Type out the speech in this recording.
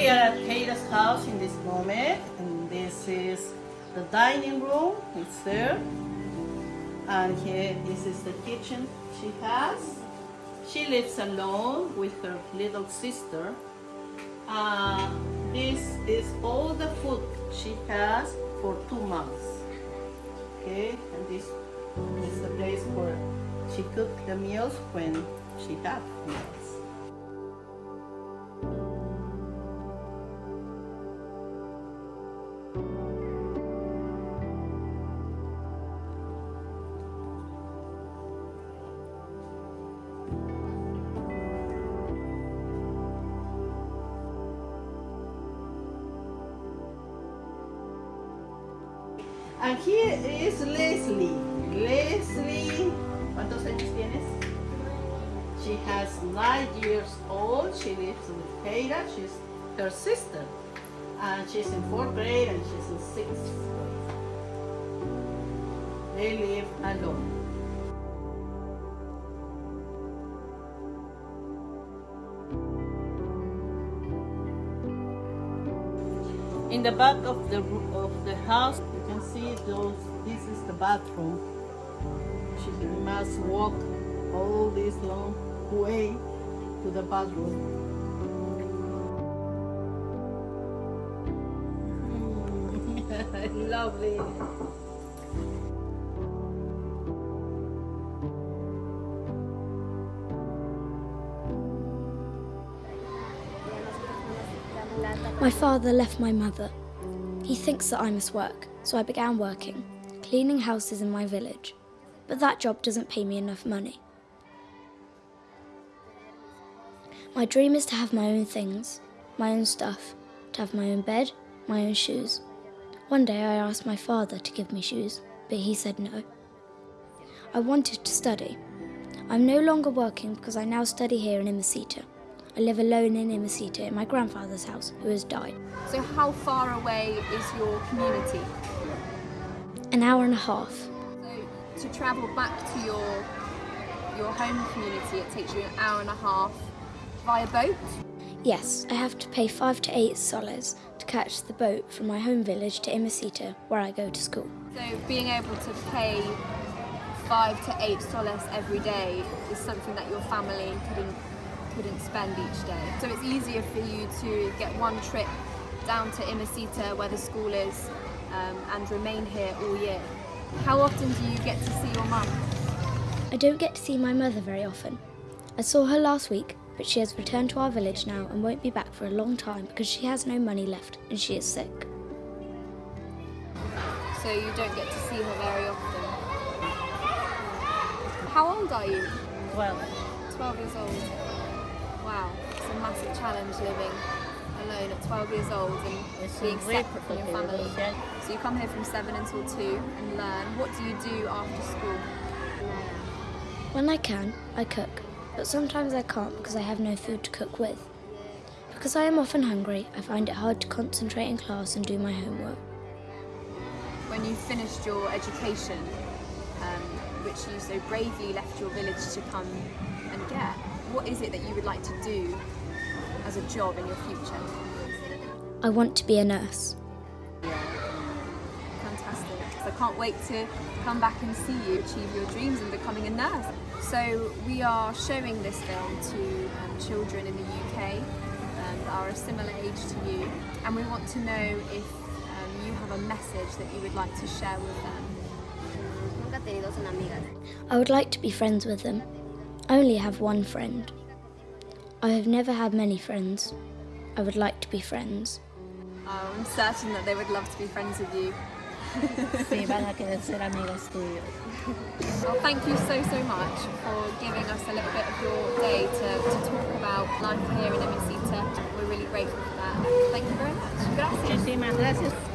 We are at Keira's house in this moment, and this is the dining room. It's there, and here this is the kitchen she has. She lives alone with her little sister. Uh, this is all the food she has for two months. Okay, and this is the place where she cooked the meals when she had meals. And here is Leslie. Leslie, ¿cuántos años tienes? She has nine years old. She lives with Keira. She's her sister. And she's in fourth grade and she's in sixth grade. They live alone. In the back of the of the house, see those. This is the bathroom. She must walk all this long way to the bathroom. Lovely. My father left my mother. He thinks that I must work, so I began working, cleaning houses in my village. But that job doesn't pay me enough money. My dream is to have my own things, my own stuff, to have my own bed, my own shoes. One day I asked my father to give me shoes, but he said no. I wanted to study. I'm no longer working because I now study here in Imacita. I live alone in Imacita in my grandfather's house, who has died. So how far away is your community? An hour and a half. So to travel back to your your home community, it takes you an hour and a half via boat? Yes, I have to pay five to eight soles to catch the boat from my home village to Imacita, where I go to school. So being able to pay five to eight soles every day is something that your family couldn't couldn't spend each day. So it's easier for you to get one trip down to Imacita where the school is um, and remain here all year. How often do you get to see your mum? I don't get to see my mother very often. I saw her last week, but she has returned to our village now and won't be back for a long time because she has no money left and she is sick. So you don't get to see her very often. How old are you? Well, 12 years old. Wow, it's a massive challenge living alone at 12 years old and It's being separate from your family. okay. So you come here from 7 until 2 and learn. What do you do after school? When I can, I cook, but sometimes I can't because I have no food to cook with. Because I am often hungry, I find it hard to concentrate in class and do my homework. When you finished your education, um, which you so bravely left your village to come and get, what is it that you would like to do as a job in your future? I want to be a nurse. Fantastic. So I can't wait to come back and see you achieve your dreams in becoming a nurse. So we are showing this film to um, children in the UK and are a similar age to you and we want to know if um, you have a message that you would like to share with them. Nunca he tenido una amiga. I would like to be friends with them. I only have one friend. I have never had many friends. I would like to be friends. Oh, I'm certain that they would love to be friends with you. sí, van a querer ser amigas tuyas. Well, thank you so, so much for giving us a little bit of your day to, to talk about life here in Imacita. We're really grateful for that. Thank you very much. Gracias. Muchísimas gracias.